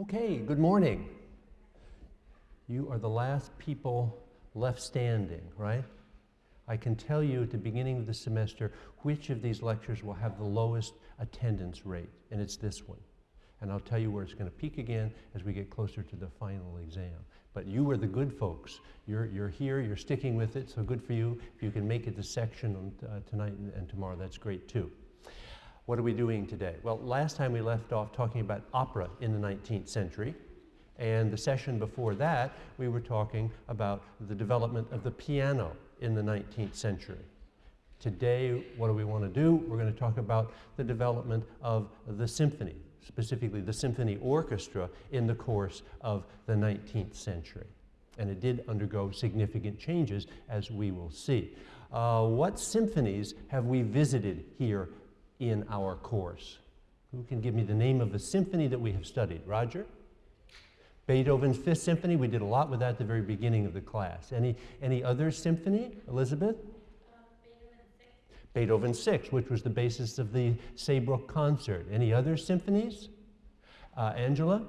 Okay, good morning. You are the last people left standing, right? I can tell you at the beginning of the semester which of these lectures will have the lowest attendance rate, and it's this one. And I'll tell you where it's going to peak again as we get closer to the final exam. But you are the good folks. You're, you're here, you're sticking with it, so good for you. If you can make it to section on, uh, tonight and, and tomorrow, that's great too. What are we doing today? Well, last time we left off talking about opera in the 19th century. And the session before that, we were talking about the development of the piano in the 19th century. Today, what do we want to do? We're going to talk about the development of the symphony, specifically the symphony orchestra in the course of the 19th century. And it did undergo significant changes, as we will see. Uh, what symphonies have we visited here in our course? Who can give me the name of the symphony that we have studied? Roger? Beethoven's Fifth Symphony, we did a lot with that at the very beginning of the class. Any, any other symphony? Elizabeth? Beethoven Six, which was the basis of the Saybrook concert. Any other symphonies? Uh, Angela?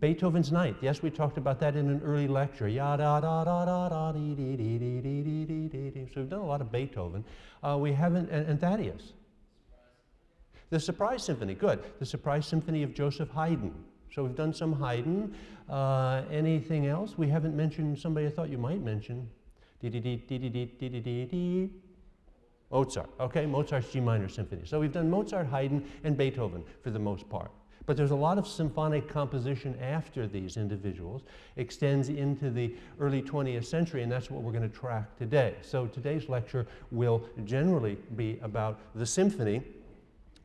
Beethoven's Ninth. Yes, we talked about that in an early lecture. Ya da da da da da dee dee dee dee dee dee dee dee dee. So we've done a lot of Beethoven. Uh, we haven't, and, and Thaddeus. The Surprise Symphony, good. The Surprise Symphony of Joseph Haydn. So we've done some Haydn. Uh, anything else? We haven't mentioned somebody I thought you might mention. Dee dee dee dee dee dee dee dee dee. Mozart, okay, Mozart's G minor symphony. So we've done Mozart, Haydn, and Beethoven for the most part. But there's a lot of symphonic composition after these individuals, extends into the early 20th century, and that's what we're going to track today. So today's lecture will generally be about the symphony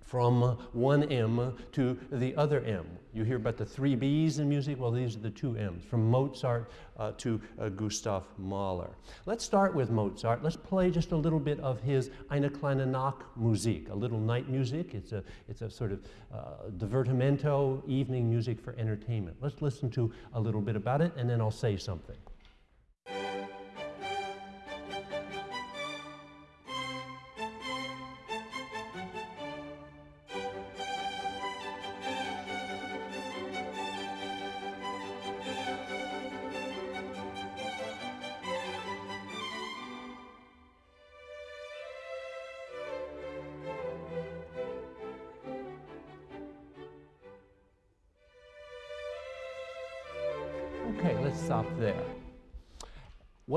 from one M to the other M. You hear about the three B's in music? Well, these are the two M's, from Mozart uh, to uh, Gustav Mahler. Let's start with Mozart. Let's play just a little bit of his Eine kleine Nachtmusik, a little night music. It's a, it's a sort of uh, divertimento, evening music for entertainment. Let's listen to a little bit about it, and then I'll say something.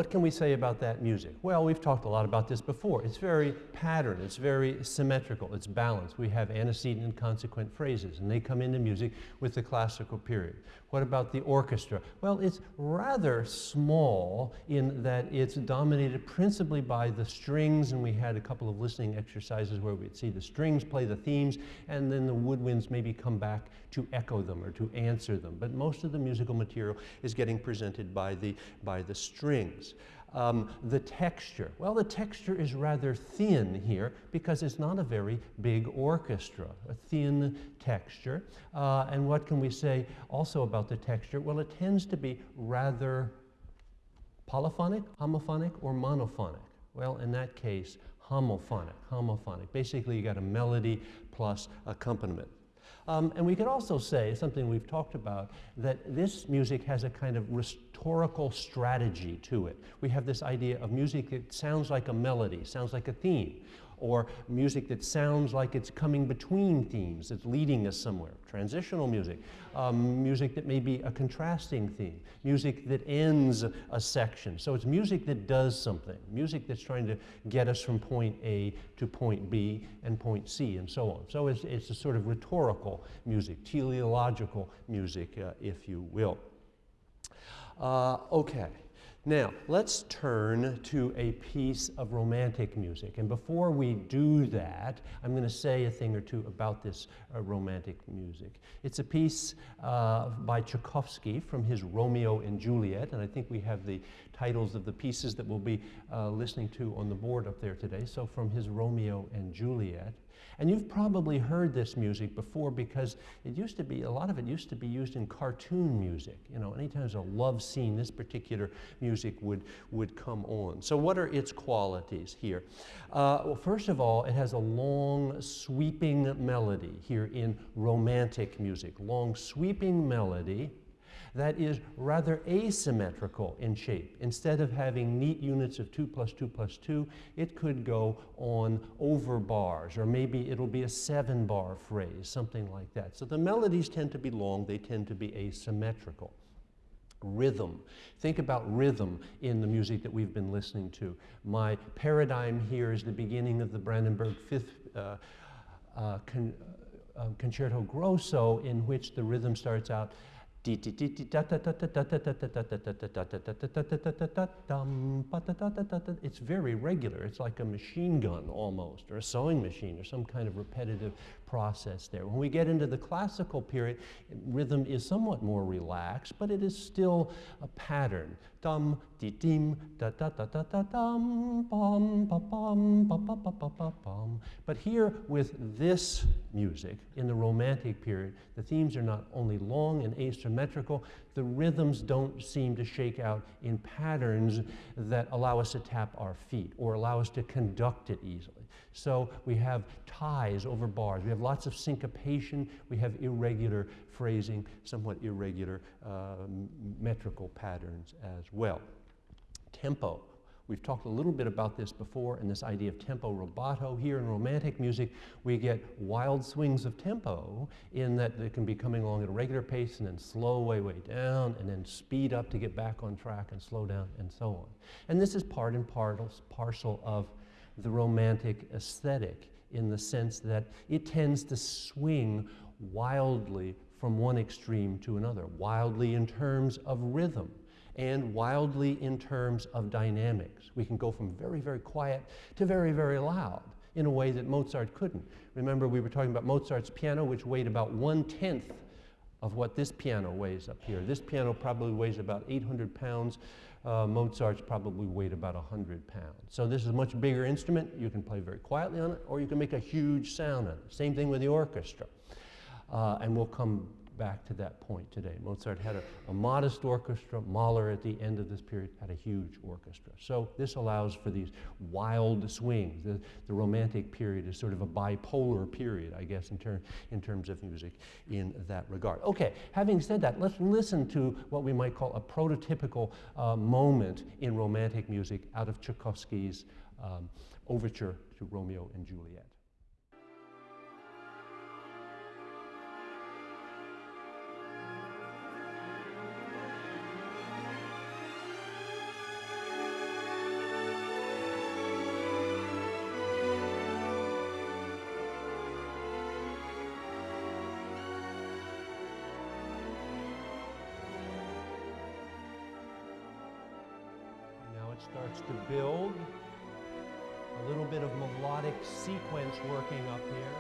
What can we say about that music? Well, we've talked a lot about this before. It's very patterned, it's very symmetrical, it's balanced. We have antecedent and consequent phrases, and they come into music with the classical period. What about the orchestra? Well, it's rather small in that it's dominated principally by the strings, and we had a couple of listening exercises where we'd see the strings play the themes, and then the woodwinds maybe come back to echo them or to answer them. But most of the musical material is getting presented by the, by the strings. Um, the texture. Well, the texture is rather thin here because it's not a very big orchestra, a thin texture. Uh, and what can we say also about the texture? Well, it tends to be rather polyphonic, homophonic, or monophonic. Well, in that case, homophonic, homophonic. Basically, you got a melody plus accompaniment. Um, and we could also say, something we've talked about, that this music has a kind of rhetorical strategy to it. We have this idea of music that sounds like a melody, sounds like a theme, or music that sounds like it's coming between themes, it's leading us somewhere. Transitional music, um, music that may be a contrasting theme, music that ends a section. So it's music that does something, music that's trying to get us from point A to point B and point C and so on. So it's, it's a sort of rhetorical music, teleological music, uh, if you will. Uh, okay. Now, let's turn to a piece of romantic music. And before we do that, I'm going to say a thing or two about this uh, romantic music. It's a piece uh, by Tchaikovsky from his Romeo and Juliet, and I think we have the titles of the pieces that we'll be uh, listening to on the board up there today. So, from his Romeo and Juliet. And you've probably heard this music before because it used to be, a lot of it used to be used in cartoon music. You know, anytime there's a love scene, this particular music would, would come on. So what are its qualities here? Uh, well, first of all, it has a long sweeping melody here in romantic music. Long sweeping melody that is rather asymmetrical in shape. Instead of having neat units of 2 plus 2 plus 2, it could go on over bars, or maybe it'll be a seven bar phrase, something like that. So the melodies tend to be long, they tend to be asymmetrical. Rhythm. Think about rhythm in the music that we've been listening to. My paradigm here is the beginning of the Brandenburg Fifth uh, uh, con uh, Concerto Grosso, in which the rhythm starts out it's very regular. It's like a machine gun almost, or a sewing machine, or some kind of repetitive process there. When we get into the classical period, rhythm is somewhat more relaxed, but it is still a pattern. Dum, di dim, da da da da da dum, bum, ba bum, ba ba ba ba ba bum. But here with this music in the Romantic period, the themes are not only long and asymmetrical, the rhythms don't seem to shake out in patterns that allow us to tap our feet or allow us to conduct it easily. So we have ties over bars. We have lots of syncopation. We have irregular phrasing, somewhat irregular uh, metrical patterns as well. Tempo. We've talked a little bit about this before and this idea of tempo rubato. Here in romantic music, we get wild swings of tempo in that they can be coming along at a regular pace and then slow way, way down and then speed up to get back on track and slow down and so on. And this is part and parcel of the romantic aesthetic in the sense that it tends to swing wildly from one extreme to another, wildly in terms of rhythm and wildly in terms of dynamics. We can go from very, very quiet to very, very loud in a way that Mozart couldn't. Remember, we were talking about Mozart's piano, which weighed about one tenth of what this piano weighs up here. This piano probably weighs about 800 pounds. Uh, Mozart's probably weighed about 100 pounds. So this is a much bigger instrument. You can play very quietly on it, or you can make a huge sound on it. Same thing with the orchestra. Uh, and we'll come back to that point today. Mozart had a, a, modest orchestra. Mahler, at the end of this period, had a huge orchestra. So this allows for these wild swings. The, the Romantic period is sort of a bipolar period, I guess, in, ter in terms of music in that regard. Okay, having said that, let's listen to what we might call a prototypical uh, moment in Romantic music out of Tchaikovsky's um, overture to Romeo and Juliet. Starts to build. A little bit of melodic sequence working up here.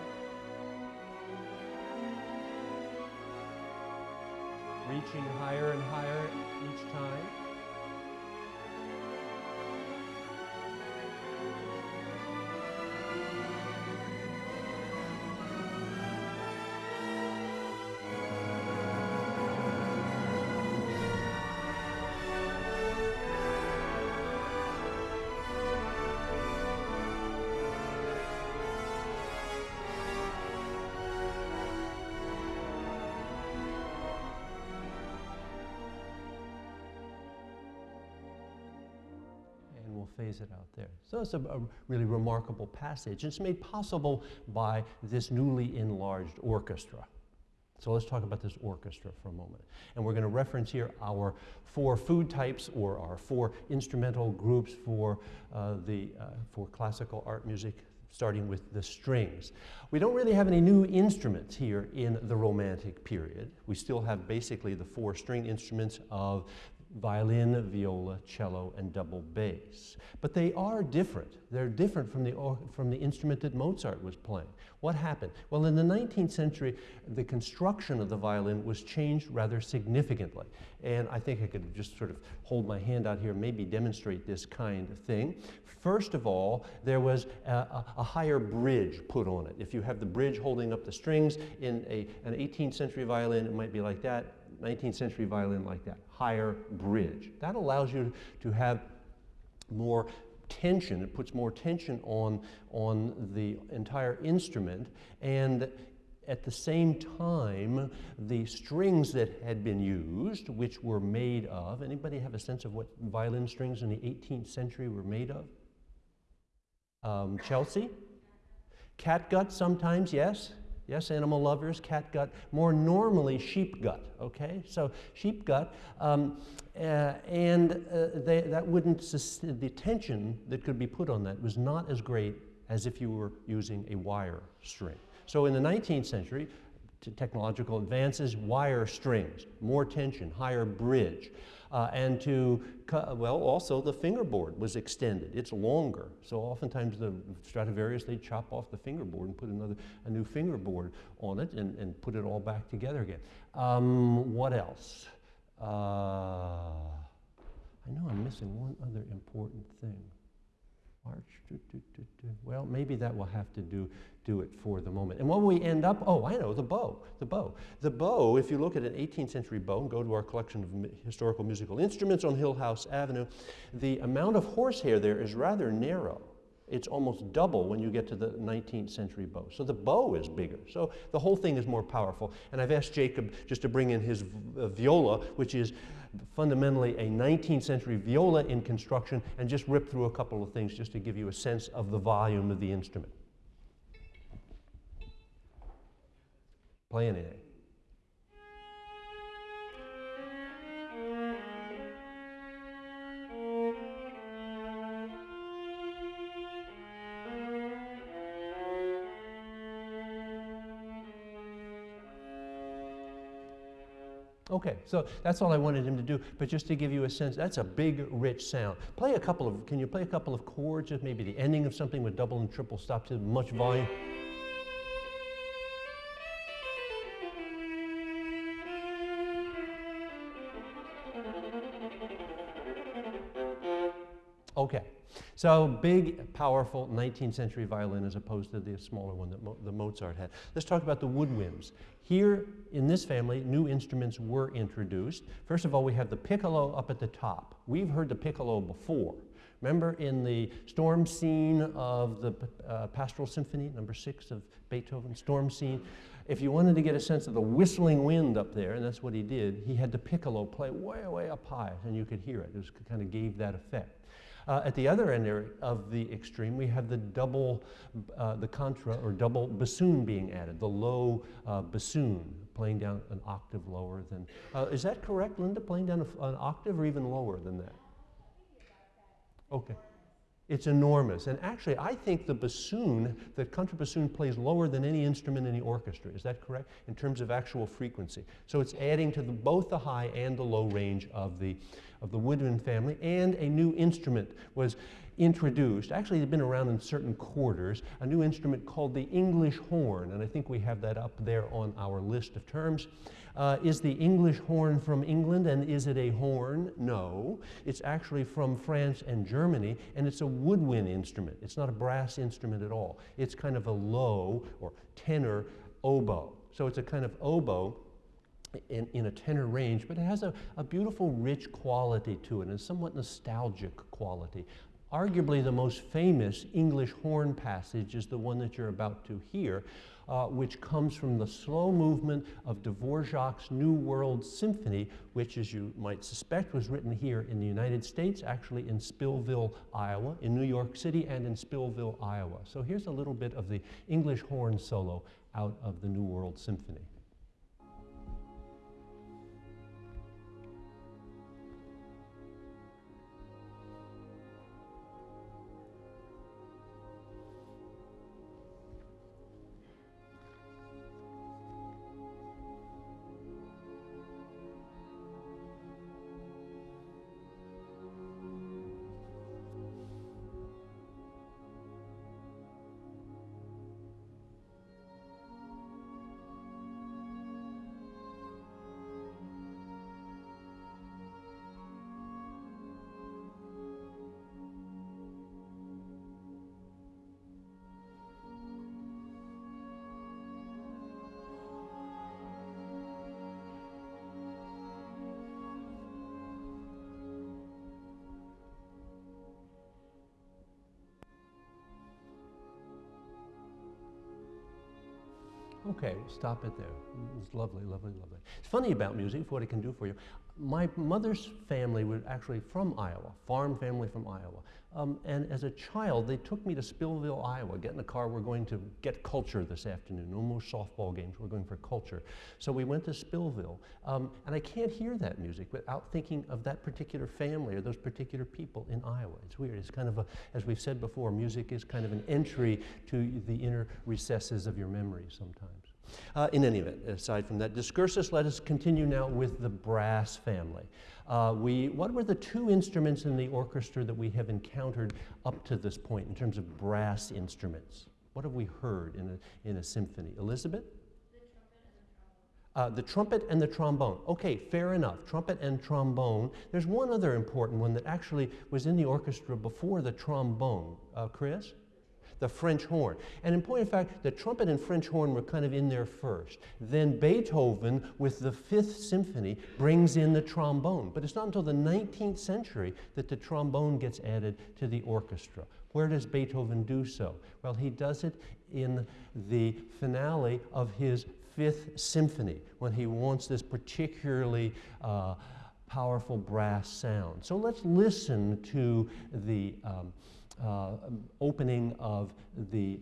Reaching higher and higher each time. So it's a, a, really remarkable passage. It's made possible by this newly enlarged orchestra. So let's talk about this orchestra for a moment. And we're going to reference here our four food types or our four instrumental groups for, uh, the, uh, for classical art music, starting with the strings. We don't really have any new instruments here in the Romantic period. We still have basically the four string instruments of violin, viola, cello, and double bass. But they are different. They're different from the, from the instrument that Mozart was playing. What happened? Well, in the 19th century, the construction of the violin was changed rather significantly. And I think I could just sort of hold my hand out here, maybe demonstrate this kind of thing. First of all, there was a, a, a higher bridge put on it. If you have the bridge holding up the strings in a, an 18th century violin, it might be like that. 19th century violin like that, higher bridge. That allows you to have more tension, it puts more tension on, on the entire instrument, and at the same time, the strings that had been used, which were made of, anybody have a sense of what violin strings in the 18th century were made of? Um, Chelsea? Catgut sometimes, yes. Yes, animal lovers, cat gut, more normally sheep gut, okay? So sheep gut, um, uh, and uh, they, that wouldn't, the tension that could be put on that was not as great as if you were using a wire string. So in the 19th century, technological advances, wire strings, more tension, higher bridge. Uh, and to, well, also the fingerboard was extended. It's longer. So oftentimes the Stradivarius, they chop off the fingerboard and put another, a new fingerboard on it and, and put it all back together again. Um, what else? Uh, I know I'm missing one other important thing. March, do, do, do, well, maybe that will have to do do it for the moment. And when we end up, oh, I know, the bow, the bow. The bow, if you look at an 18th century bow and go to our collection of historical musical instruments on Hillhouse Avenue, the amount of horsehair there is rather narrow. It's almost double when you get to the 19th century bow. So the bow is bigger. So the whole thing is more powerful. And I've asked Jacob just to bring in his uh, viola, which is fundamentally a 19th century viola in construction, and just rip through a couple of things just to give you a sense of the volume of the instrument. Play anything. Okay, so that's all I wanted him to do, but just to give you a sense, that's a big, rich sound. Play a couple of, can you play a couple of chords, just maybe the ending of something with double and triple stops, much volume? So big, powerful 19th century violin as opposed to the smaller one that Mo the Mozart had. Let's talk about the woodwinds. Here in this family, new instruments were introduced. First of all, we have the piccolo up at the top. We've heard the piccolo before. Remember in the storm scene of the uh, Pastoral Symphony, number six of Beethoven, storm scene, if you wanted to get a sense of the whistling wind up there, and that's what he did, he had the piccolo play way, way up high, and you could hear it. It was, kind of gave that effect. Uh, at the other end of the extreme, we have the double, uh, the contra or double bassoon being added, the low uh, bassoon playing down an octave lower than. Uh, is that correct, Linda? Playing down a, an octave or even lower than that? Okay. It's enormous. And actually, I think the bassoon, the contrabassoon plays lower than any instrument in the orchestra. Is that correct? In terms of actual frequency. So it's adding to the, both the high and the low range of the, of the woodwind family. And a new instrument was introduced. Actually, it had been around in certain quarters. A new instrument called the English horn. And I think we have that up there on our list of terms. Uh, is the English horn from England and is it a horn? No. It's actually from France and Germany and it's a woodwind instrument. It's not a brass instrument at all. It's kind of a low or tenor oboe. So it's a kind of oboe in, in, a tenor range, but it has a, a beautiful, rich quality to it and somewhat nostalgic quality. Arguably the most famous English horn passage is the one that you're about to hear, uh, which comes from the slow movement of Dvorak's New World Symphony, which, as you might suspect, was written here in the United States, actually in Spillville, Iowa, in New York City, and in Spillville, Iowa. So here's a little bit of the English horn solo out of the New World Symphony. Okay, stop it there. It's lovely, lovely, lovely. It's funny about music, for what it can do for you. My mother's family was actually from Iowa, farm family from Iowa. Um, and as a child, they took me to Spillville, Iowa. Get in the car, we're going to get culture this afternoon. No more softball games, we're going for culture. So we went to Spillville. Um, and I can't hear that music without thinking of that particular family or those particular people in Iowa. It's weird. It's kind of a, as we've said before, music is kind of an entry to the inner recesses of your memory sometimes. Uh, in any event, aside from that discursus, let us continue now with the brass family. Uh, we, what were the two instruments in the orchestra that we have encountered up to this point in terms of brass instruments? What have we heard in a, in a symphony? Elizabeth? Uh, the trumpet and the trombone. Okay, fair enough. Trumpet and trombone. There's one other important one that actually was in the orchestra before the trombone. Uh, Chris? The French horn. And in point of fact, the trumpet and French horn were kind of in there first. Then Beethoven, with the Fifth Symphony, brings in the trombone. But it's not until the 19th century that the trombone gets added to the orchestra. Where does Beethoven do so? Well, he does it in the finale of his Fifth Symphony when he wants this particularly uh, powerful brass sound. So let's listen to the um, uh, opening of the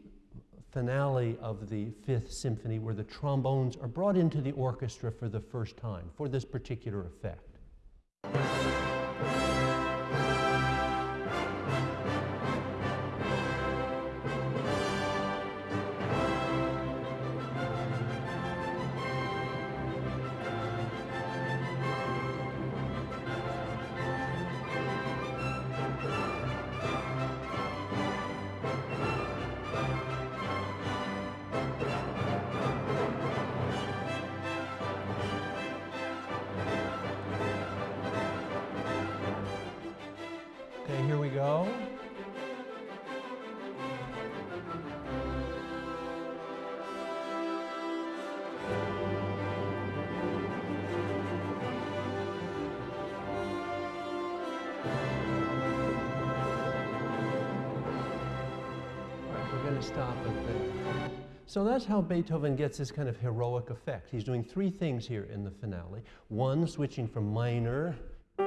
finale of the Fifth Symphony, where the trombones are brought into the orchestra for the first time for this particular effect. So that's how Beethoven gets this kind of heroic effect. He's doing three things here in the finale. One, switching from minor to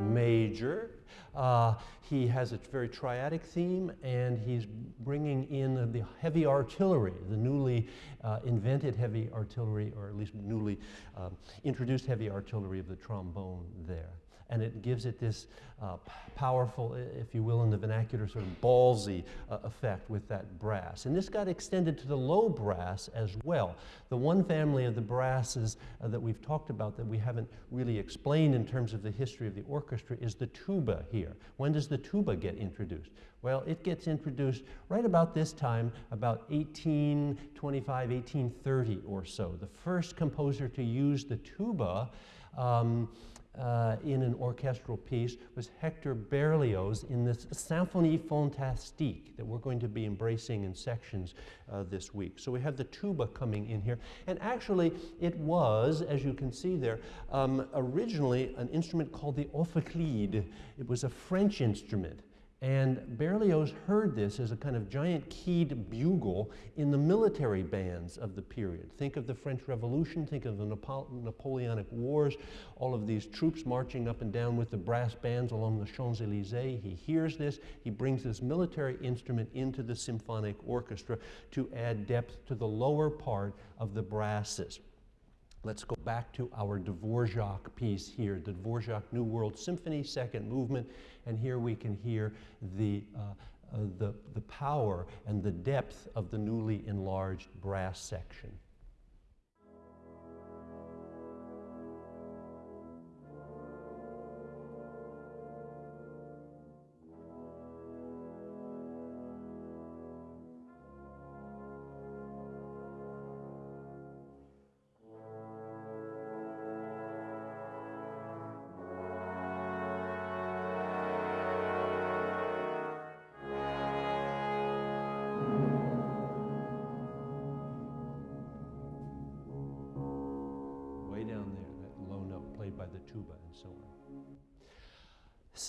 major. Uh, he has a very triadic theme, and he's bringing in the heavy artillery, the newly uh, invented heavy artillery, or at least newly um, introduced heavy artillery of the trombone there and it gives it this uh, powerful, if you will, in the vernacular, sort of ballsy uh, effect with that brass. And this got extended to the low brass as well. The one family of the brasses uh, that we've talked about that we haven't really explained in terms of the history of the orchestra is the tuba here. When does the tuba get introduced? Well, it gets introduced right about this time, about 1825, 1830 or so. The first composer to use the tuba um, uh, in an orchestral piece was Hector Berlioz in this Symphonie Fantastique that we're going to be embracing in sections uh, this week. So we have the tuba coming in here. And actually, it was, as you can see there, um, originally an instrument called the ophicleide. It was a French instrument. And Berlioz heard this as a kind of giant keyed bugle in the military bands of the period. Think of the French Revolution, think of the Napo Napoleonic Wars, all of these troops marching up and down with the brass bands along the Champs Elysees. He hears this, he brings this military instrument into the symphonic orchestra to add depth to the lower part of the brasses. Let's go back to our Dvorak piece here, the Dvorak New World Symphony, second movement, and here we can hear the, uh, uh, the, the power and the depth of the newly enlarged brass section.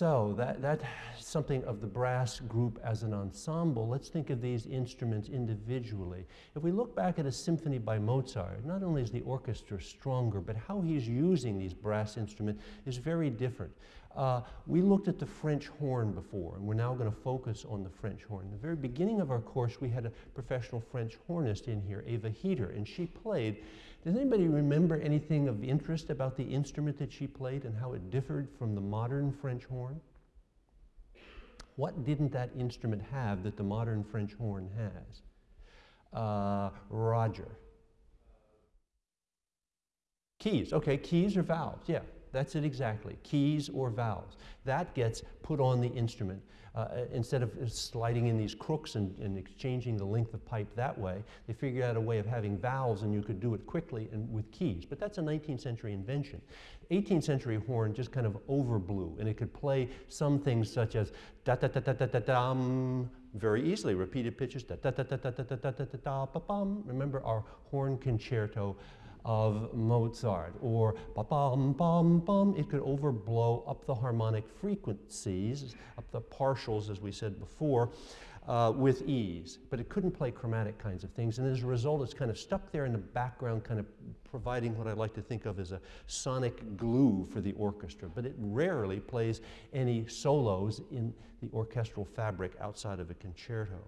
So that, that's something of the brass group as an ensemble. Let's think of these instruments individually. If we look back at a symphony by Mozart, not only is the orchestra stronger, but how he's using these brass instruments is very different. Uh, we looked at the French horn before, and we're now going to focus on the French horn. In the very beginning of our course, we had a professional French hornist in here, Eva Heater, and she played. Does anybody remember anything of interest about the instrument that she played and how it differed from the modern French horn? What didn't that instrument have that the modern French horn has? Uh, Roger. Keys, okay, keys or valves, yeah. That's it exactly, keys or valves. That gets put on the instrument. Uh, uh, instead of sliding in these crooks and, and, exchanging the length of pipe that way, they figured out a way of having valves and you could do it quickly and with keys. But that's a 19th century invention. 18th century horn just kind of overblew and it could play some things such as da da da da da da dum very easily, repeated pitches da da da da da da da da da da da bum. Remember our horn concerto of Mozart, or ba bum bum bum. It could overblow up the harmonic frequencies, up the partials, as we said before, uh, with ease. But it couldn't play chromatic kinds of things, and as a result, it's kind of stuck there in the background, kind of providing what I like to think of as a sonic glue for the orchestra. But it rarely plays any solos in the orchestral fabric outside of a concerto.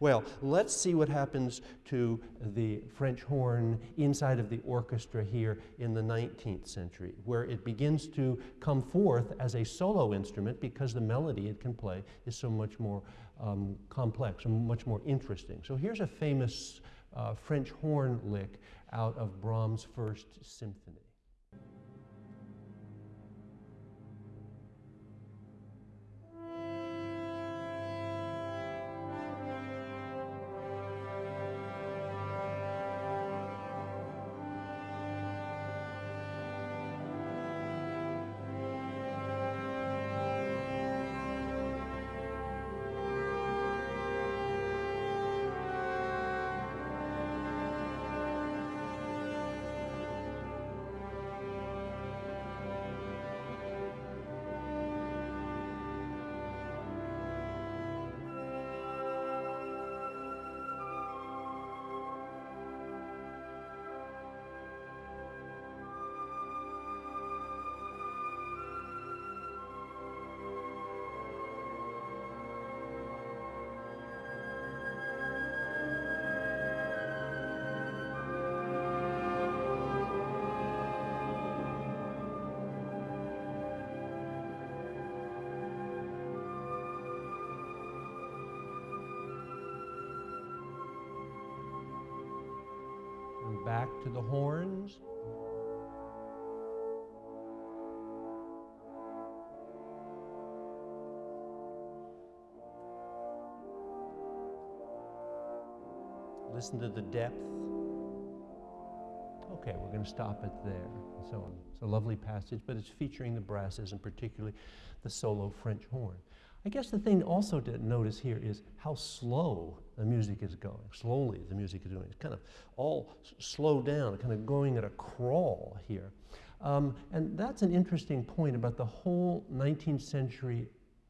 Well, let's see what happens to the French horn inside of the orchestra here in the 19th century, where it begins to come forth as a solo instrument because the melody it can play is so much more um, complex and much more interesting. So here's a famous uh, French horn lick out of Brahms' First Symphony. Back to the horns. Listen to the depth. Okay, we're going to stop it there. So it's a lovely passage, but it's featuring the brasses and particularly the solo French horn. I guess the thing also to notice here is how slow the music is going. Slowly the music is doing. It's kind of all slowed down, kind of going at a crawl here. Um, and that's an interesting point about the whole 19th century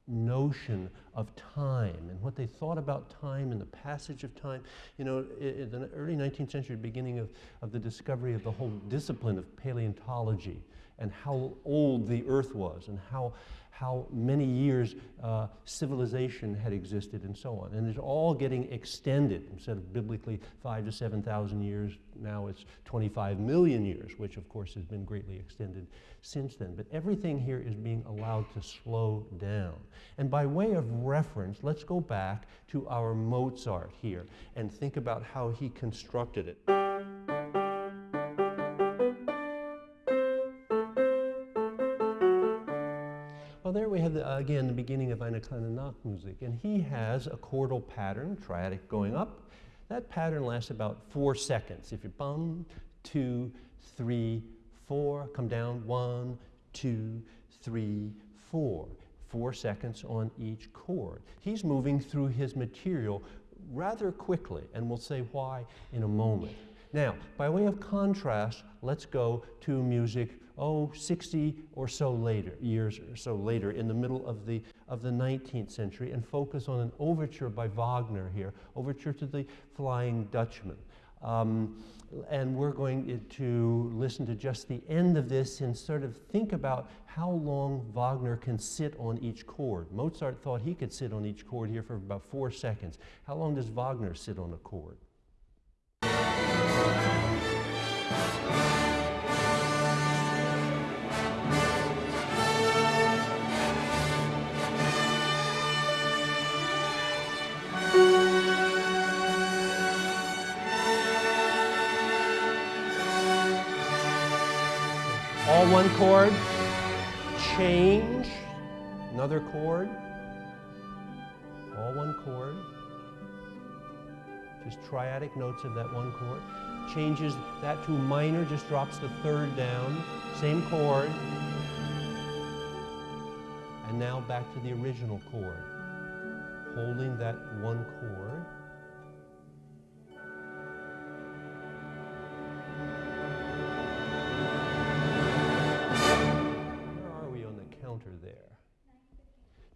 notion of time and what they thought about time and the passage of time. You know, in the early 19th century, beginning of, of the discovery of the whole discipline of paleontology and how old the earth was and how, how many years uh, civilization had existed and so on. And it's all getting extended. Instead of biblically five to 7,000 years, now it's 25 million years, which of course has been greatly extended since then. But everything here is being allowed to slow down. And by way of reference, let's go back to our Mozart here and think about how he constructed it. Again, the beginning of eine kleine Nachtmusik. And he has a chordal pattern, triadic going up. That pattern lasts about four seconds. If you bum, two, three, four, come down, one, two, three, four. Four seconds on each chord. He's moving through his material rather quickly, and we'll say why in a moment. Now, by way of contrast, let's go to music oh, 60 or so later, years or so later, in the middle of the, of the 19th century, and focus on an overture by Wagner here, Overture to the Flying Dutchman. Um, and we're going to listen to just the end of this and sort of think about how long Wagner can sit on each chord. Mozart thought he could sit on each chord here for about four seconds. How long does Wagner sit on a chord? One chord, change, another chord, all one chord, just triadic notes of that one chord. Changes that to minor, just drops the third down, same chord. And now back to the original chord, holding that one chord.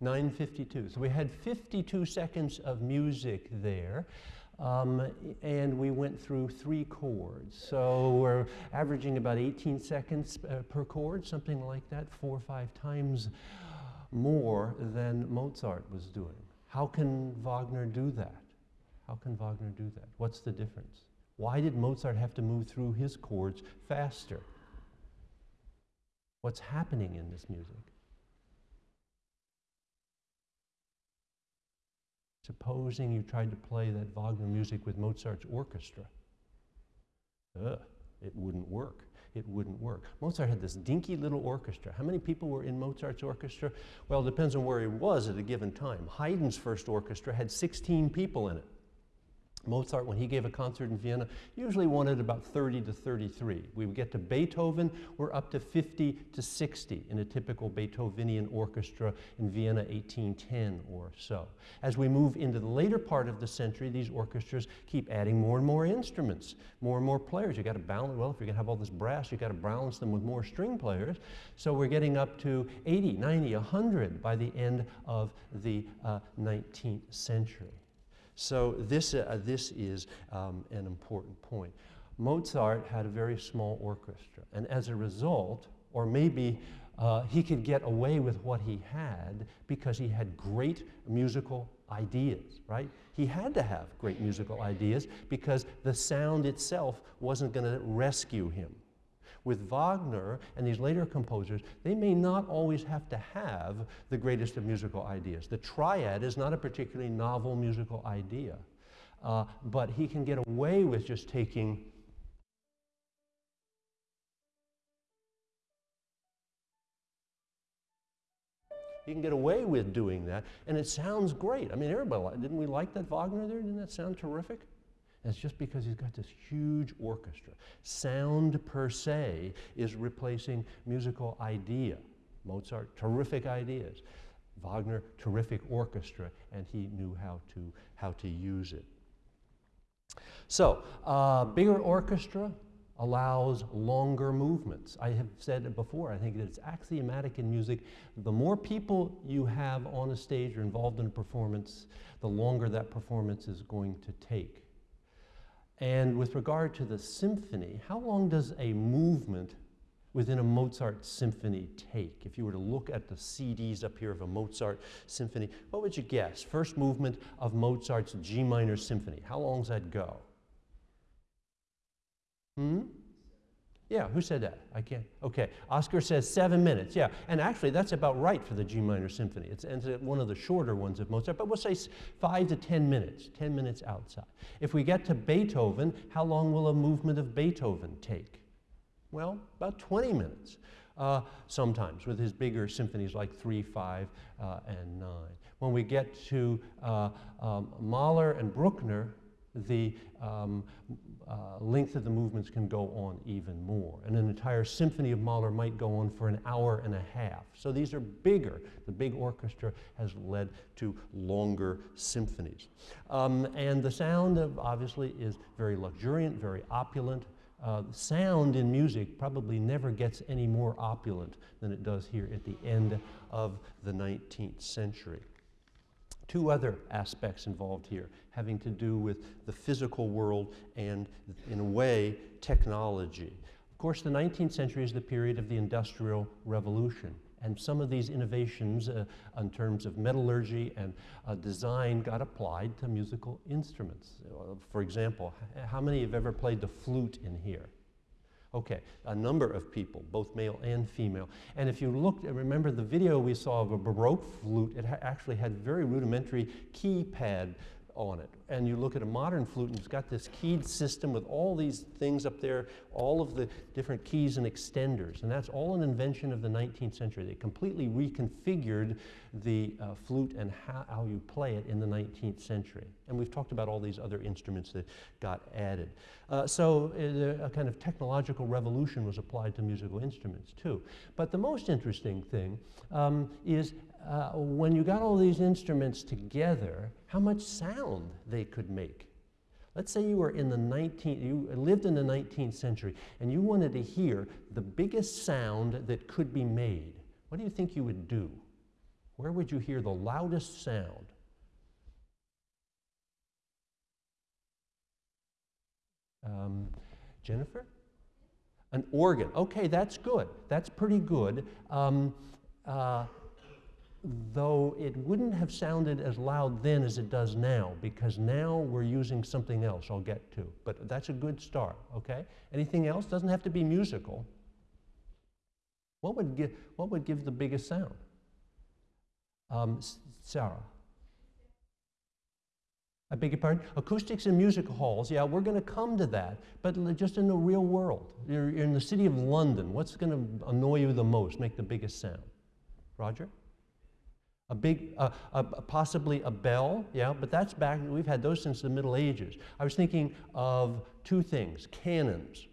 952. So we had 52 seconds of music there. Um, and we went through three chords. So we're averaging about 18 seconds uh, per chord, something like that, four or five times more than Mozart was doing. How can Wagner do that? How can Wagner do that? What's the difference? Why did Mozart have to move through his chords faster? What's happening in this music? Supposing you tried to play that Wagner music with Mozart's orchestra. Ugh, it wouldn't work. It wouldn't work. Mozart had this dinky little orchestra. How many people were in Mozart's orchestra? Well, it depends on where he was at a given time. Haydn's first orchestra had 16 people in it. Mozart, when he gave a concert in Vienna, usually wanted about 30 to 33. We get to Beethoven, we're up to 50 to 60 in a typical Beethovenian orchestra in Vienna 1810 or so. As we move into the later part of the century, these orchestras keep adding more and more instruments, more and more players. You got to balance, well, if you're going to have all this brass, you got to balance them with more string players. So we're getting up to 80, 90, 100 by the end of the uh, 19th century. So this, uh, this is um, an important point. Mozart had a very small orchestra, and as a result, or maybe uh, he could get away with what he had because he had great musical ideas, right? He had to have great musical ideas because the sound itself wasn't going to rescue him. With Wagner and these later composers, they may not always have to have the greatest of musical ideas. The triad is not a particularly novel musical idea, uh, but he can get away with just taking He can get away with doing that, and it sounds great. I mean, everybody, didn't we like that Wagner there? Didn't that sound terrific? It's just because he's got this huge orchestra. Sound per se is replacing musical idea. Mozart, terrific ideas. Wagner, terrific orchestra, and he knew how to, how to use it. So, uh, bigger orchestra allows longer movements. I have said it before, I think that it's axiomatic in music. The more people you have on a stage or involved in a performance, the longer that performance is going to take. And with regard to the symphony, how long does a movement within a Mozart symphony take? If you were to look at the CDs up here of a Mozart symphony, what would you guess? First movement of Mozart's G minor symphony. How long does that go? Hmm? Yeah, who said that? I can't. Okay, Oscar says seven minutes. Yeah, and actually that's about right for the G minor symphony. It's, it's one of the shorter ones of Mozart, but we'll say five to 10 minutes, 10 minutes outside. If we get to Beethoven, how long will a movement of Beethoven take? Well, about 20 minutes. Uh, sometimes with his bigger symphonies like 3, 5, uh, and 9. When we get to uh, um, Mahler and Bruckner, the um, uh, length of the movements can go on even more. And an entire symphony of Mahler might go on for an hour and a half. So these are bigger. The big orchestra has led to longer symphonies. Um, and the sound of, obviously is very luxuriant, very opulent. uh, sound in music probably never gets any more opulent than it does here at the end of the 19th century. Two other aspects involved here having to do with the physical world and, in a way, technology. Of course, the 19th century is the period of the Industrial Revolution. And some of these innovations uh, in terms of metallurgy and uh, design got applied to musical instruments. Uh, for example, how many have ever played the flute in here? Okay, a number of people, both male and female. And if you look, remember the video we saw of a Baroque flute, it actually had very rudimentary keypad on it. And you look at a modern flute and it's got this keyed system with all these things up there, all of the different keys and extenders. And that's all an invention of the 19th century. They completely reconfigured the uh, flute and how, how, you play it in the 19th century. And we've talked about all these other instruments that got added. Uh, so uh, a kind of technological revolution was applied to musical instruments too. But the most interesting thing um, is uh, when you got all these instruments together, how much sound they could make. Let's say you were in the 19th, you lived in the 19th century and you wanted to hear the biggest sound that could be made. What do you think you would do? Where would you hear the loudest sound? Um, Jennifer? An organ. Okay, that's good. That's pretty good. Um, uh, though it wouldn't have sounded as loud then as it does now, because now we're using something else I'll get to. But that's a good start, okay? Anything else? Doesn't have to be musical. What would give, what would give the biggest sound? Um, Sarah? I beg your pardon? Acoustics in music halls, yeah, we're going to come to that, but just in the real world. You're, you're in the city of London. What's going to annoy you the most, make the biggest sound? Roger? A big, uh, uh, possibly a bell, yeah, but that's back, we've had those since the Middle Ages. I was thinking of two things cannons,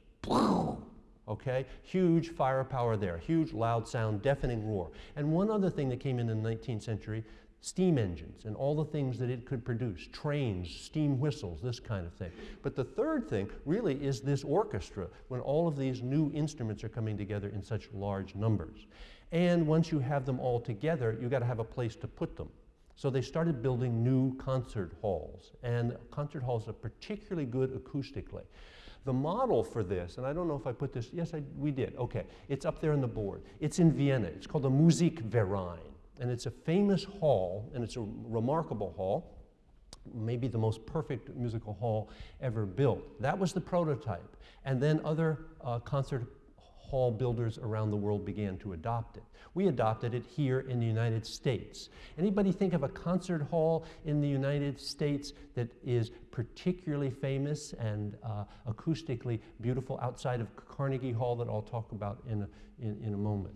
okay? Huge firepower there, huge loud sound, deafening roar. And one other thing that came in in the 19th century steam engines and all the things that it could produce trains, steam whistles, this kind of thing. But the third thing really is this orchestra when all of these new instruments are coming together in such large numbers. And once you have them all together, you've got to have a place to put them. So they started building new concert halls, and concert halls are particularly good acoustically. The model for this, and I don't know if I put this, yes, I, we did, okay, it's up there on the board. It's in Vienna, it's called the Musikverein, and it's a famous hall, and it's a remarkable hall, maybe the most perfect musical hall ever built. That was the prototype, and then other uh, concert hall builders around the world began to adopt it. We adopted it here in the United States. Anybody think of a concert hall in the United States that is particularly famous and uh, acoustically beautiful outside of Carnegie Hall that I'll talk about in a, in, in a moment?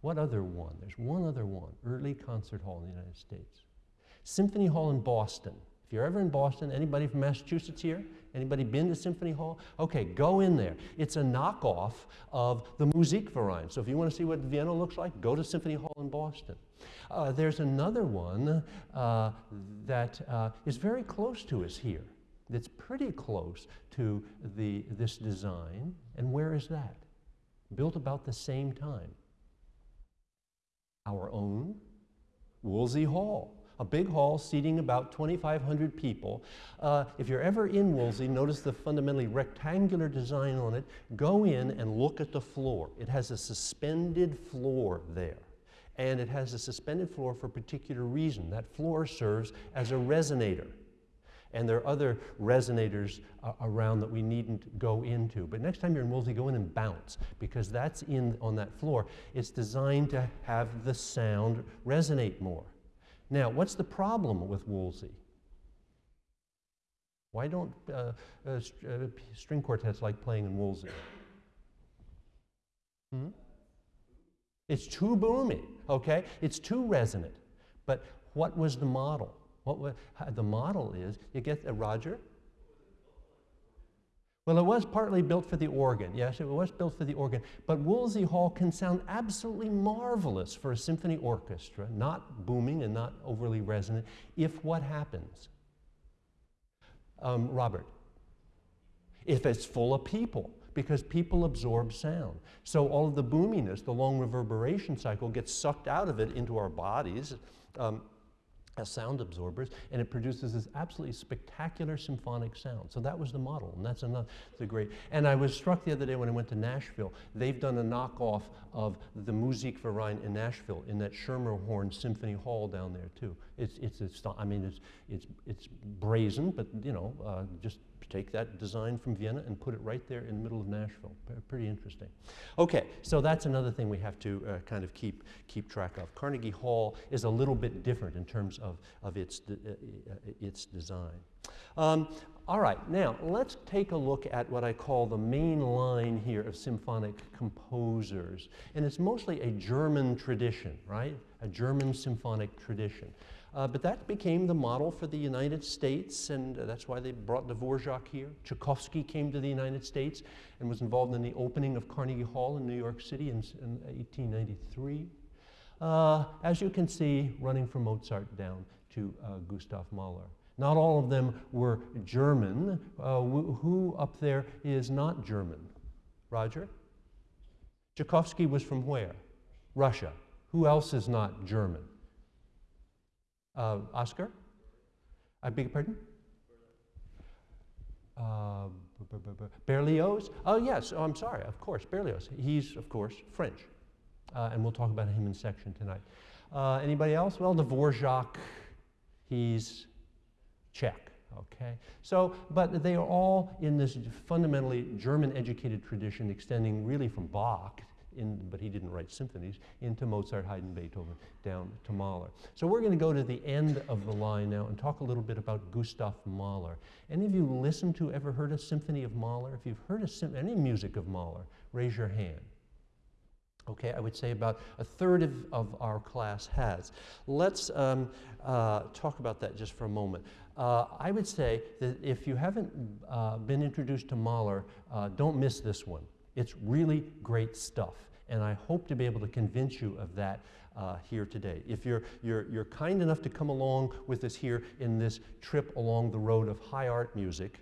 What other one? There's one other one, early concert hall in the United States. Symphony Hall in Boston. If you're ever in Boston, anybody from Massachusetts here? Anybody been to Symphony Hall? Okay, go in there. It's a knockoff of the Musikverein. So if you want to see what Vienna looks like, go to Symphony Hall in Boston. Uh, there's another one uh, that uh, is very close to us here. That's pretty close to the, this design. And where is that? Built about the same time. Our own Woolsey Hall a big hall seating about 2,500 people. Uh, if you're ever in Woolsey, notice the fundamentally rectangular design on it. Go in and look at the floor. It has a suspended floor there. And it has a suspended floor for a particular reason. That floor serves as a resonator. And there are other resonators uh, around that we needn't go into. But next time you're in Woolsey, go in and bounce because that's in on that floor. It's designed to have the sound resonate more. Now, what's the problem with Woolsey? Why don't uh, uh, uh, string quartets like playing in Woolsey? Hmm? It's too boomy, okay? It's too resonant. But what was the model? What the model is, you get, uh, Roger? Well, it was partly built for the organ. Yes, it was built for the organ. But Woolsey Hall can sound absolutely marvelous for a symphony orchestra, not booming and not overly resonant, if what happens? Um, Robert. if it's full of people because people absorb sound. So all of the boominess, the long reverberation cycle gets sucked out of it into our bodies. Um, as sound absorbers, and it produces this absolutely spectacular symphonic sound. So that was the model, and that's another the great. And I was struck the other day when I went to Nashville. They've done a knockoff of the Musikverein in Nashville in that Schermerhorn Symphony Hall down there too. It's it's, it's I mean it's it's it's brazen, but you know uh, just take that design from Vienna and put it right there in the middle of Nashville. P pretty interesting. Okay, so that's another thing we have to uh, kind of keep, keep track of. Carnegie Hall is a little bit different in terms of, of its, de uh, uh, its design. Um, all right, now let's take a look at what I call the main line here of symphonic composers. And it's mostly a German tradition, right? A German symphonic tradition. Uh, but that became the model for the United States, and uh, that's why they brought Dvorak here. Tchaikovsky came to the United States and was involved in the opening of Carnegie Hall in New York City in, in 1893. Uh, as you can see, running from Mozart down to uh, Gustav Mahler. Not all of them were German. Uh, who up there is not German? Roger? Tchaikovsky was from where? Russia. Who else is not German? Uh, Oscar? I beg your pardon? Uh, Berlioz? Oh, yes. Oh, I'm sorry. Of course, Berlioz. He's, of course, French. Uh, and we'll talk about him in section tonight. Uh, anybody else? Well, Dvorak, he's Czech. Okay, so, but they are all in this fundamentally German educated tradition extending really from Bach in, but he didn't write symphonies, into Mozart, Haydn, Beethoven, down to Mahler. So we're going to go to the end of the line now and talk a little bit about Gustav Mahler. Any of you listened to, ever heard a symphony of Mahler? If you've heard a any music of Mahler, raise your hand. Okay, I would say about a third of, of our class has. Let's um, uh, talk about that just for a moment. Uh, I would say that if you haven't uh, been introduced to Mahler, uh, don't miss this one. It's really great stuff. And I hope to be able to convince you of that uh, here today. If you're, you're, you're kind enough to come along with us here in this trip along the road of high art music,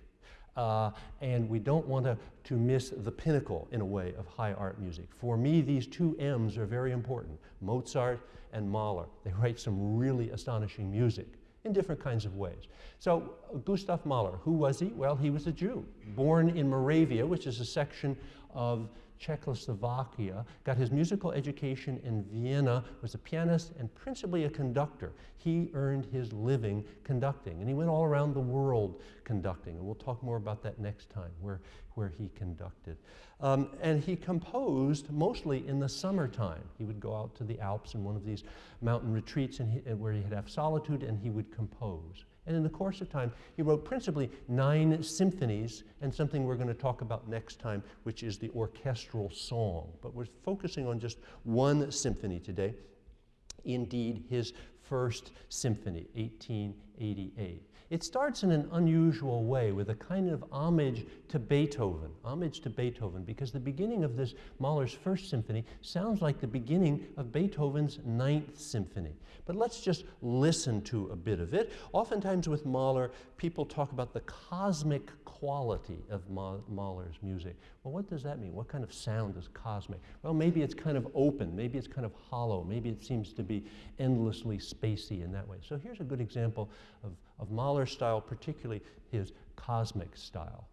uh, and we don't want to, to miss the pinnacle, in a way, of high art music. For me, these two M's are very important, Mozart and Mahler. They write some really astonishing music in different kinds of ways. So Gustav Mahler, who was he? Well, he was a Jew, born in Moravia, which is a section of Czechoslovakia, got his musical education in Vienna, was a pianist and principally a conductor. He earned his living conducting, and he went all around the world conducting, and we'll talk more about that next time, where, where he conducted. Um, and he composed mostly in the summertime. He would go out to the Alps in one of these mountain retreats and he, where he'd have solitude, and he would compose. And in the course of time, he wrote principally nine symphonies and something we're going to talk about next time, which is the orchestral song. But we're focusing on just one symphony today. Indeed, his first symphony, 1888. It starts in an unusual way with a kind of homage to Beethoven, homage to Beethoven, because the beginning of this Mahler's first symphony sounds like the beginning of Beethoven's ninth symphony. But let's just listen to a bit of it. Oftentimes with Mahler, people talk about the cosmic quality of Mahler's music. Well, what does that mean? What kind of sound is cosmic? Well, maybe it's kind of open, maybe it's kind of hollow, maybe it seems to be endlessly spacey in that way. So here's a good example of, of Mahler's style, particularly his cosmic style.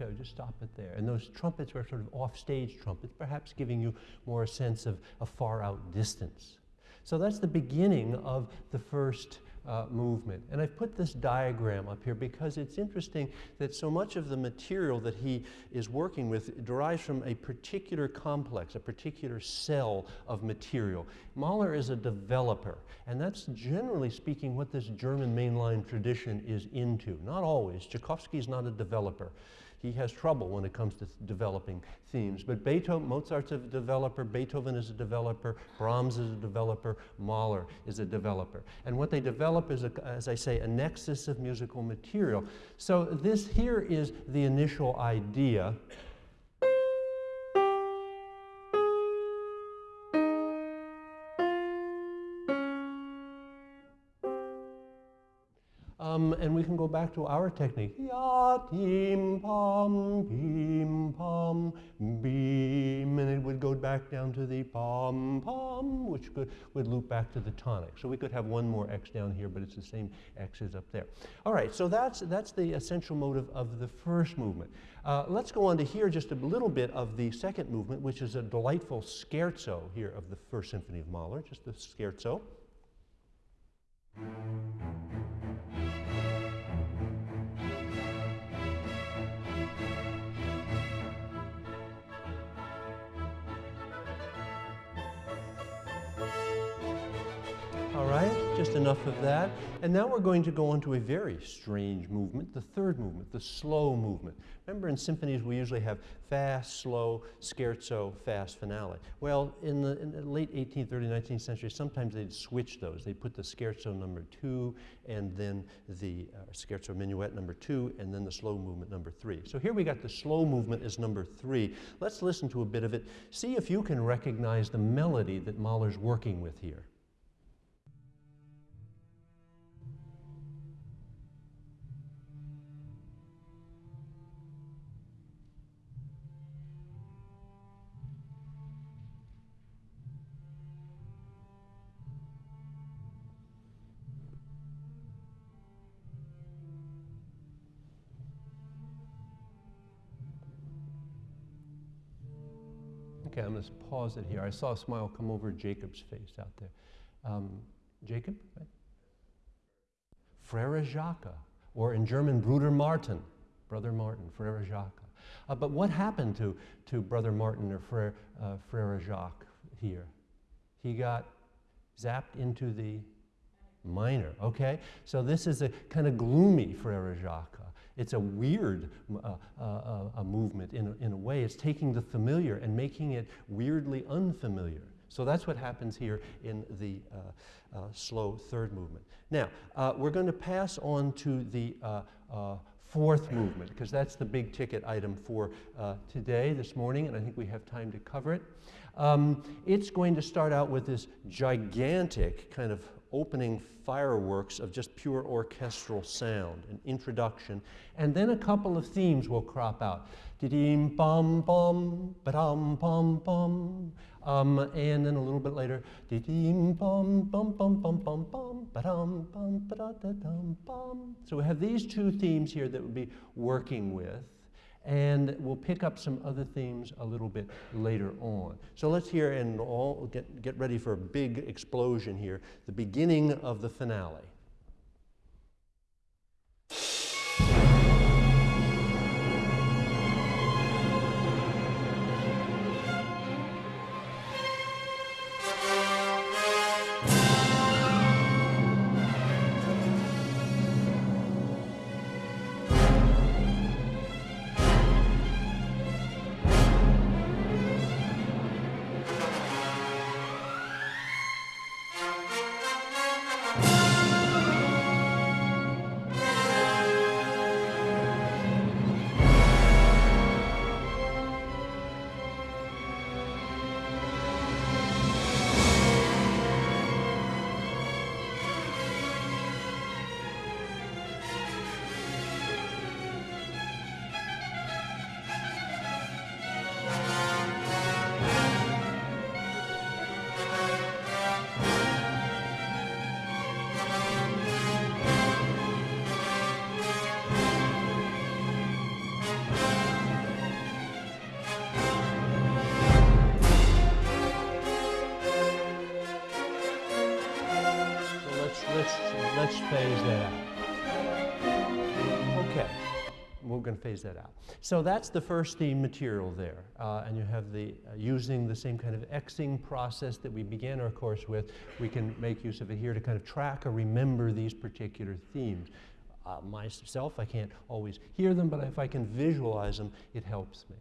Okay, just stop it there. And those trumpets were sort of off-stage trumpets, perhaps giving you more a sense of a far out distance. So that's the beginning of the first uh, movement. And I've put this diagram up here because it's interesting that so much of the material that he is working with derives from a particular complex, a particular cell of material. Mahler is a developer, and that's generally speaking what this German mainline tradition is into. Not always. Tchaikovsky is not a developer he has trouble when it comes to developing themes. But Beethoven, Mozart's a developer, Beethoven is a developer, Brahms is a developer, Mahler is a developer. And what they develop is, a, as I say, a nexus of musical material. So this here is the initial idea and we can go back to our technique. Ya, tim, pam, bim, pam, bim. And it would go back down to the pom, pom, which could, would loop back to the tonic. So we could have one more X down here, but it's the same X as up there. All right, so that's, that's the essential motive of the first movement. Uh, let's go on to hear just a little bit of the second movement, which is a delightful scherzo here of the First Symphony of Mahler, just the scherzo. Just enough of that. And now we're going to go on to a very strange movement, the third movement, the slow movement. Remember in symphonies we usually have fast, slow, scherzo, fast finale. Well, in the, in the, late 18th, early 19th century, sometimes they'd switch those. They'd put the scherzo number two and then the uh, scherzo minuet number two and then the slow movement number three. So here we got the slow movement as number three. Let's listen to a bit of it. See if you can recognize the melody that Mahler's working with here. Pause it here. I saw a smile come over Jacob's face out there. Um, Jacob? Right? Frere Jacques, or in German, Bruder Martin, Brother Martin, Frere Jacques. Uh, but what happened to, to Brother Martin or Frere, uh, Frere Jacques here? He got zapped into the minor, okay? So this is a kind of gloomy Frere Jacques. It's a weird uh, uh, uh, a movement in a, in a way. It's taking the familiar and making it weirdly unfamiliar. So that's what happens here in the uh, uh, slow third movement. Now, uh, we're going to pass on to the fourth movement because that's the big ticket item for today, this morning, and I think we have time to cover it. Um, it's going to start out with this gigantic kind of opening fireworks of just pure orchestral sound, an introduction, and then a couple of themes will crop out. Didim bum bum, ba-dum bum bum, um, and then a little bit later, didim bum bum bum bum bum bum, ba-dum bum ba-da-da-dum bum. So we have these two themes here that we'll be working with and we'll pick up some other themes a little bit later on. So let's hear and all get, get ready for a big explosion here, the beginning of the finale. Phase that out. So that's the first theme material there. Uh, and you have the, uh, using the same kind of Xing process that we began our course with, we can make use of it here to kind of track or remember these particular themes. Uh, myself, I can't always hear them, but if I can visualize them, it helps me.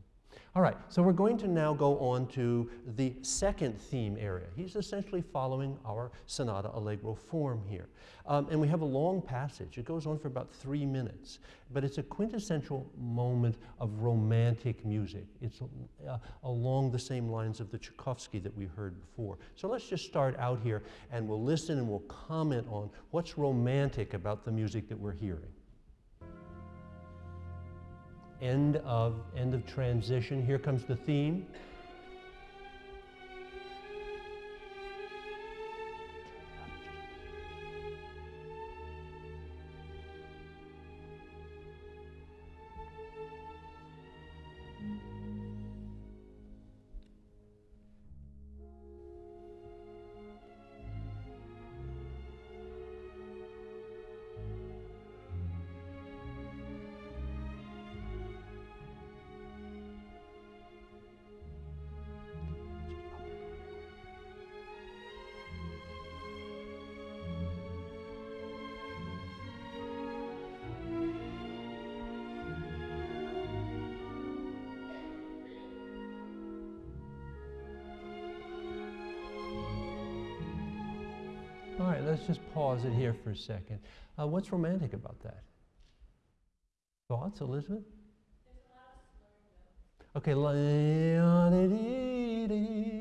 All right, so we're going to now go on to the second theme area. He's essentially following our sonata allegro form here. Um, and we have a long passage. It goes on for about three minutes, but it's a quintessential moment of romantic music. It's uh, along the same lines of the Tchaikovsky that we heard before. So let's just start out here and we'll listen and we'll comment on what's romantic about the music that we're hearing end of, end of transition. Here comes the theme. Pause it here for a second. Uh, what's romantic about that? Thoughts, Elizabeth? Okay,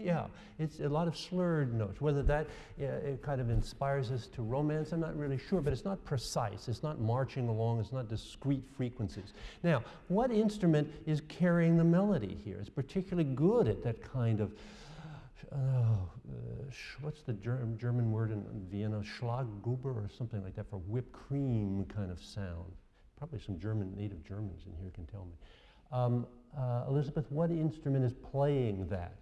yeah, it's a lot of slurred notes. Whether that yeah, it kind of inspires us to romance, I'm not really sure, but it's not precise. It's not marching along. It's not discrete frequencies. Now, what instrument is carrying the melody here? It's particularly good at that kind of oh, what's the Ger German word in Vienna? Schlagguber or something like that for whipped cream kind of sound. Probably some German, native Germans in here can tell me. Um, uh, Elizabeth, what instrument is playing that?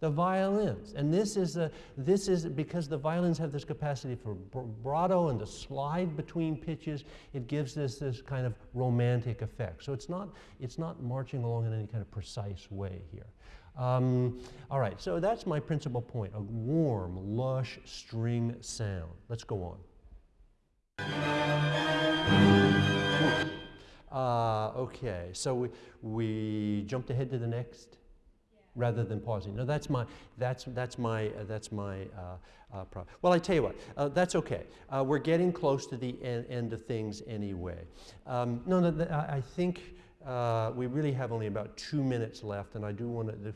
The violins. And this is, a, this is because the violins have this capacity for vibrato and to slide between pitches, it gives this this kind of romantic effect. So it's not, it's not marching along in any kind of precise way here. Um, all right, so that's my principal point, a warm, lush string sound. Let's go on. Uh, okay, so we, we jumped ahead to the next rather than pausing. No, that's my, that's, that's my, uh, that's my uh, uh, problem. Well, I tell you what, uh, that's okay. Uh, we're getting close to the en end of things anyway. Um, no, no, I think uh, we really have only about two minutes left, and I do want to,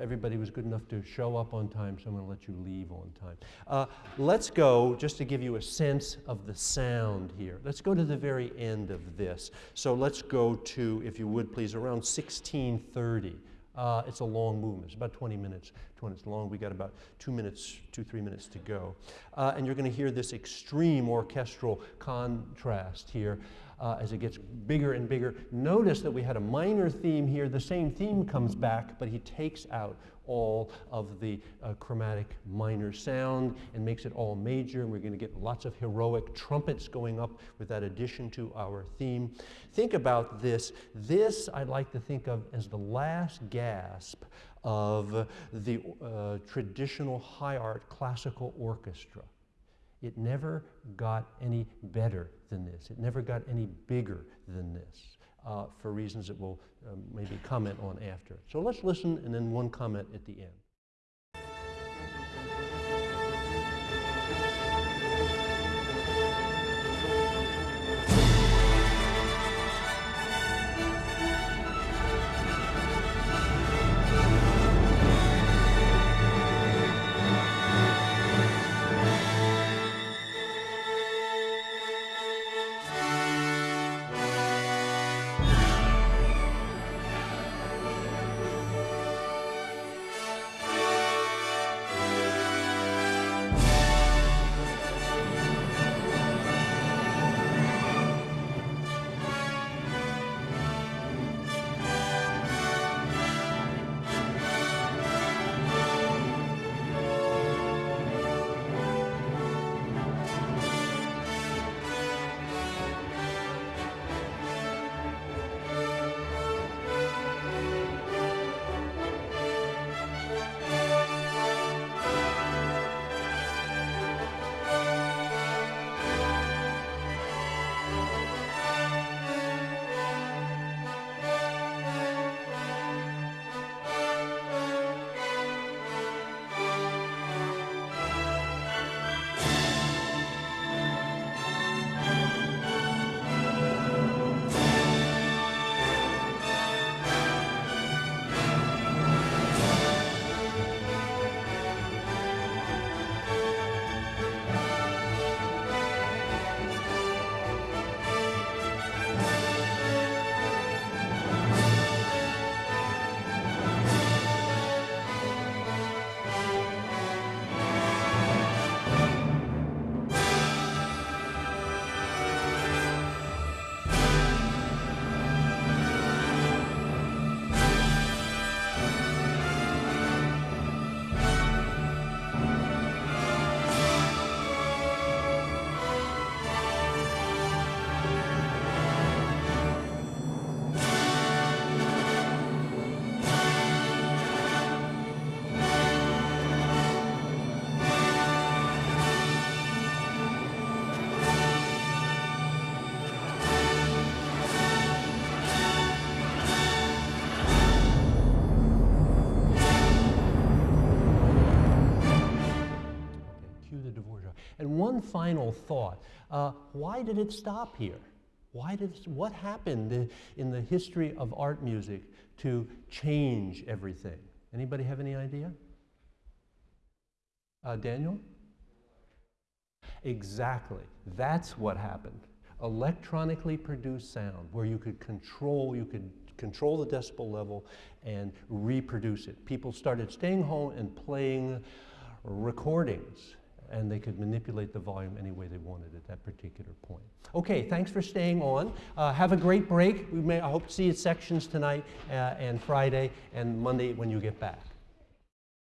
everybody was good enough to show up on time, so I'm going to let you leave on time. Let's go, just to give you a sense of the sound here, let's go to the very end of this. So let's go to, if you would please, around 1630. Uh, it's a long movement. It's about 20 minutes, 20 minutes long. We got about two minutes, two, three minutes to go. Uh, and you're going to hear this extreme orchestral contrast here uh, as it gets bigger and bigger. Notice that we had a minor theme here. The same theme comes back, but he takes out all of the uh, chromatic minor sound and makes it all major. And we're going to get lots of heroic trumpets going up with that addition to our theme. Think about this. This I'd like to think of as the last gasp of the uh, traditional high art classical orchestra. It never got any better than this. It never got any bigger than this uh, for reasons that we'll um, maybe comment on after. So let's listen and then one comment at the end. One final thought. Uh, why did it stop here? Why did, what happened in the history of art music to change everything? Anybody have any idea? Uh, Daniel? Exactly. That's what happened. Electronically produced sound, where you could control, you could control the decibel level and reproduce it. People started staying home and playing recordings and they could manipulate the volume any way they wanted at that particular point. Okay, thanks for staying on. Uh, have a great break. We may, I hope to see you at sections tonight uh, and Friday and Monday when you get back.